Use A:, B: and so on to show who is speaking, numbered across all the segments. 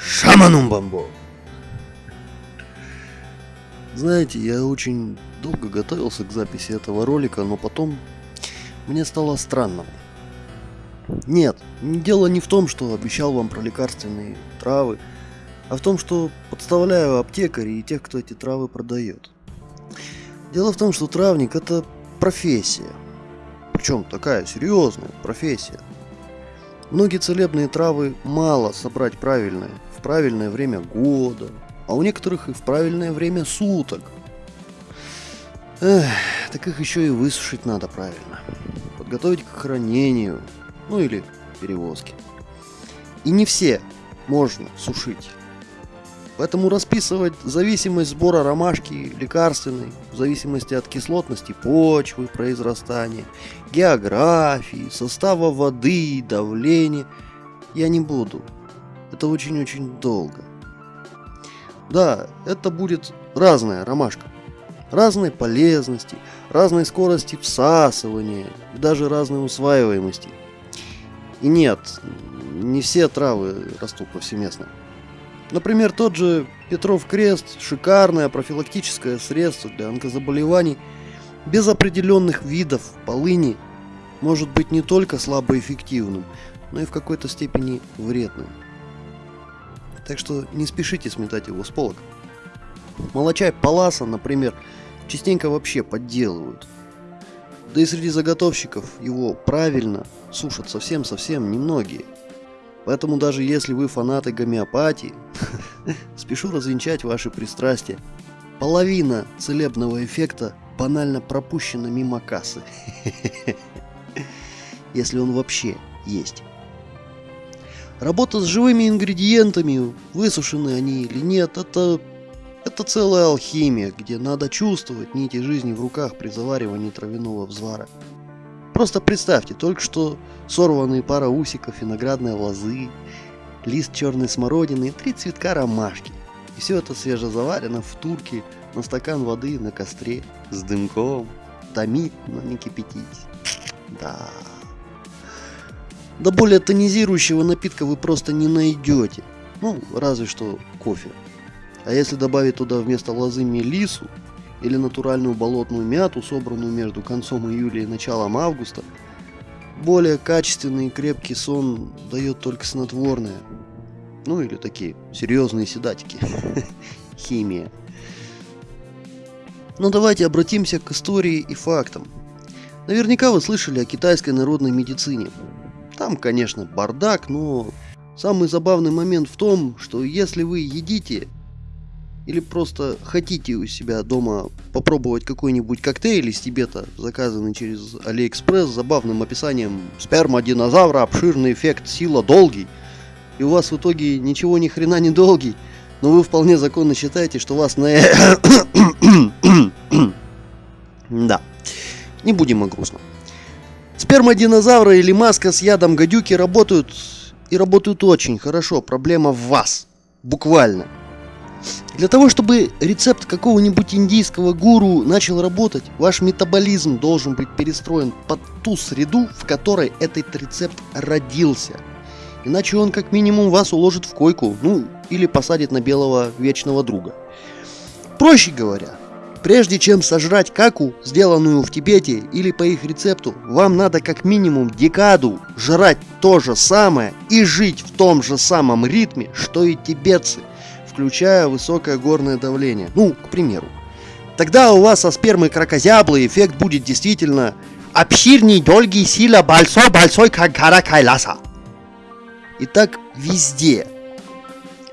A: Шаманум бамбо. Знаете, я очень долго готовился к записи этого ролика, но потом мне стало странно. Нет, дело не в том, что обещал вам про лекарственные травы, а в том, что подставляю аптекарей и тех, кто эти травы продает. Дело в том, что травник это профессия. Причем такая серьезная профессия. Многие целебные травы мало собрать правильные, правильное время года, а у некоторых и в правильное время суток. Эх, так их еще и высушить надо правильно. Подготовить к хранению, ну или перевозке. И не все можно сушить. Поэтому расписывать зависимость сбора ромашки лекарственной в зависимости от кислотности почвы, произрастания, географии, состава воды, давления я не буду. Это очень-очень долго. Да, это будет разная ромашка. Разной полезности, разной скорости всасывания, даже разной усваиваемости. И нет, не все травы растут повсеместно. Например, тот же Петров крест – шикарное профилактическое средство для онкозаболеваний без определенных видов полыни может быть не только слабоэффективным, но и в какой-то степени вредным. Так что не спешите сметать его с полок. Молочай паласа, например, частенько вообще подделывают. Да и среди заготовщиков его правильно сушат совсем-совсем немногие – Поэтому даже если вы фанаты гомеопатии, спешу развенчать ваши пристрастия. Половина целебного эффекта банально пропущена мимо кассы. Если он вообще есть. Работа с живыми ингредиентами, высушены они или нет, это, это целая алхимия, где надо чувствовать нити жизни в руках при заваривании травяного взвара. Просто представьте, только что сорванные пара усиков виноградной лозы, лист черной смородины и три цветка ромашки. И все это свежезаварено в турке на стакан воды на костре с дымком. Томит, но не кипятить. Да. Да более тонизирующего напитка вы просто не найдете. Ну, разве что кофе. А если добавить туда вместо лозы мелису, или натуральную болотную мяту, собранную между концом июля и началом августа, более качественный и крепкий сон дает только снотворное. Ну или такие серьезные седатики. Химия. Но давайте обратимся к истории и фактам. Наверняка вы слышали о китайской народной медицине. Там, конечно, бардак, но самый забавный момент в том, что если вы едите или просто хотите у себя дома попробовать какой-нибудь коктейль из Тибета, заказанный через Алиэкспресс с забавным описанием сперма динозавра, обширный эффект, сила долгий, и у вас в итоге ничего ни хрена не долгий, но вы вполне законно считаете, что вас на... да, не будем о грустном. Сперма динозавра или маска с ядом гадюки работают и работают очень хорошо. Проблема в вас. Буквально. Для того, чтобы рецепт какого-нибудь индийского гуру начал работать, ваш метаболизм должен быть перестроен под ту среду, в которой этот рецепт родился. Иначе он как минимум вас уложит в койку, ну или посадит на белого вечного друга. Проще говоря, прежде чем сожрать каку, сделанную в Тибете или по их рецепту, вам надо как минимум декаду жрать то же самое и жить в том же самом ритме, что и тибетцы – включая высокое горное давление. Ну, к примеру. Тогда у вас со спермой крокозяблы эффект будет действительно обширный, долгий, сила, большой, большой, как гора Кайласа. И так везде.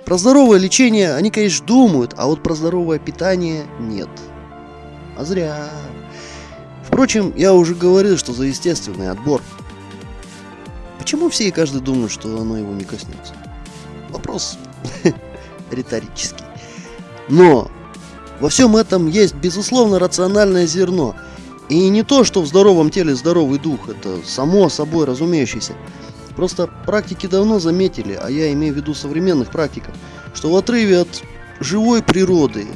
A: Про здоровое лечение они, конечно, думают, а вот про здоровое питание нет. А зря. Впрочем, я уже говорил, что за естественный отбор. Почему все и каждый думают, что оно его не коснется? Вопрос риторический. Но во всем этом есть, безусловно, рациональное зерно. И не то, что в здоровом теле здоровый дух, это само собой разумеющееся. Просто практики давно заметили, а я имею в виду современных практиков, что в отрыве от живой природы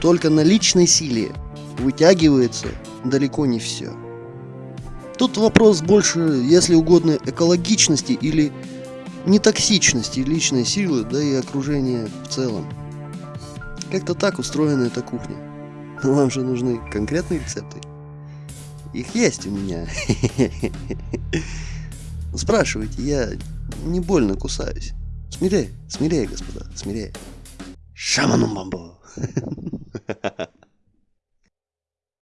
A: только на личной силе вытягивается далеко не все. Тут вопрос больше, если угодно, экологичности или нетоксичности личной силы, да и окружения в целом. Как-то так устроена эта кухня. Но вам же нужны конкретные рецепты. Их есть у меня. Спрашивайте, я не больно кусаюсь. Смирее, смирее, господа, смирее. Шаману бамбу.